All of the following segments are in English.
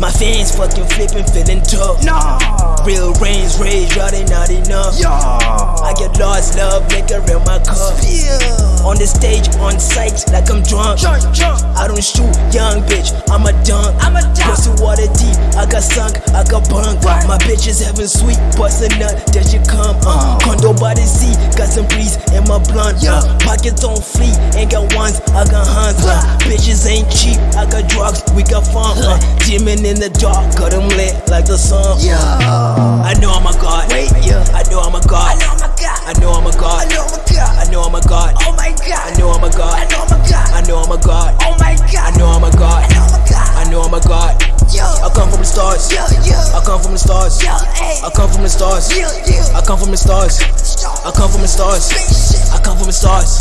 My fans fucking flipping, feeling tough. Nah. Real rains, rage, y'all not enough. Yeah. I get lost, love, liquor in my cup. Yeah. On the stage, on sight, like I'm drunk. Jump, jump. I don't shoot, young bitch, I'm a dunk. I'm a dunk. Pussy water deep, I got sunk, I got bunk. What? My bitch is having sweet, bust a nut, there she come. Uh. Condo by the sea, got some breeze in my blunt. Yeah. Uh. Pockets on fleet, ain't got ones, I got hunts. Uh. Bitches ain't cheap, Got drugs, we got fun. Uh. Demon in the dark, got 'em lit like the sun. Yeah. I know I'm a god. Wait, yeah. I know I'm a god. I know my God. I know I'm a god. I know my God. I know I'm a god. Oh my I know I'm a god. I know my God. I know I'm a god. Oh my god. I know I'm a god. I know my God. I know I'm a god. I come from the stars. I come from the stars. I come from the stars. I come from the stars. I come from the stars. I come from the stars.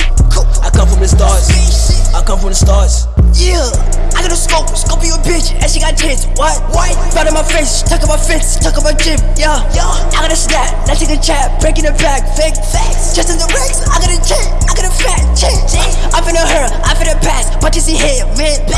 I come from the stars. I come from the stars. She got tits. What? What? Front of my face, tuck up my fence, tuck up my gym. Yeah, yeah. I got a snap, let's take a chat, breaking the back, fake facts. Just in the racks, I got a check, I got a fat check. I'm finna her, I'm finna pass, but you see here, man.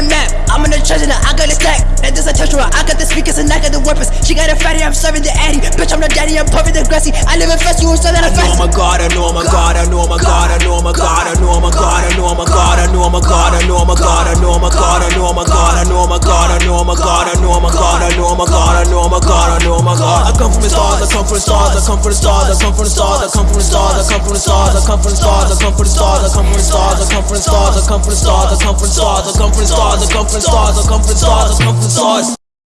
I a map, I'm in the treasure, now I got a stack. And this a her, I got the speakers and I got the weapons. She got a fatty, I'm serving the addy. Bitch, I'm the daddy, I'm puffing the grassy. I live in fast, you that I I'm know fast. I'm a god. I know I'm a god. I know I'm a god. I know I'm a god. I know I'm a god. I know I'm a god. I know I'm a god. I know I'm a god. I know I'm a god. I know I'm a god. I know I'm a god. I know I'm a god. I know I'm a god. I know I'm a god. I know I'm a god. I come from the stars. I come from the stars. I come from the stars. I come from the stars. I come from the stars. I come from the stars. I come from the stars. I come from the stars. I come from the stars. I come from the stars. I come from the stars. I come from the stars. I come from the stars. I come from the stars. I come from the stars. I come from the stars.